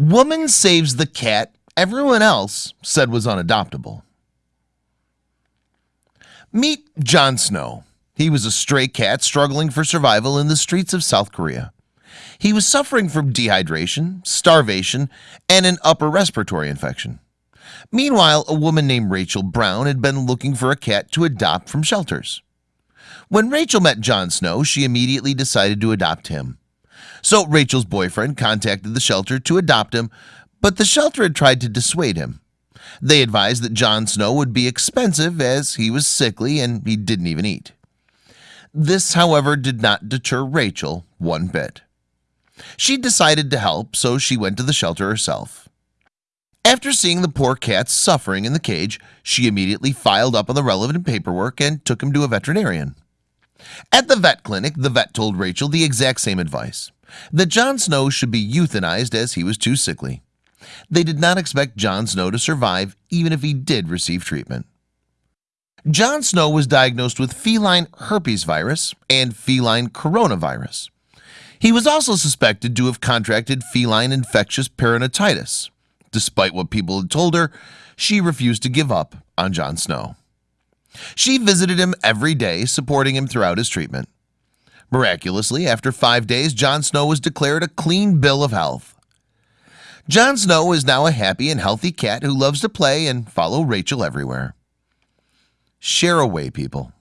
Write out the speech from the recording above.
Woman saves the cat everyone else said was unadoptable. Meet John Snow. He was a stray cat struggling for survival in the streets of South Korea. He was suffering from dehydration starvation and an upper respiratory infection. Meanwhile a woman named Rachel Brown had been looking for a cat to adopt from shelters. When Rachel met John Snow she immediately decided to adopt him So Rachel's boyfriend contacted the shelter to adopt him But the shelter had tried to dissuade him. They advised that John Snow would be expensive as he was sickly and he didn't even eat. This however did not deter Rachel one bit. She decided to help so she went to the shelter herself. After seeing the poor cats suffering in the cage She immediately filed up on the relevant paperwork and took him to a veterinarian At the vet clinic the vet told Rachel the exact same advice that John Snow should be euthanized as he was too sickly. They did not expect John Snow to survive even if he did receive treatment. John Snow was diagnosed with feline herpes virus and feline coronavirus. He was also suspected to have contracted feline infectious peritonitis. Despite what people had told her she refused to give up on John Snow She visited him every day supporting him throughout his treatment. Miraculously after five days John Snow was declared a clean bill of health. John Snow is now a happy and healthy cat who loves to play and follow Rachel everywhere. Share away people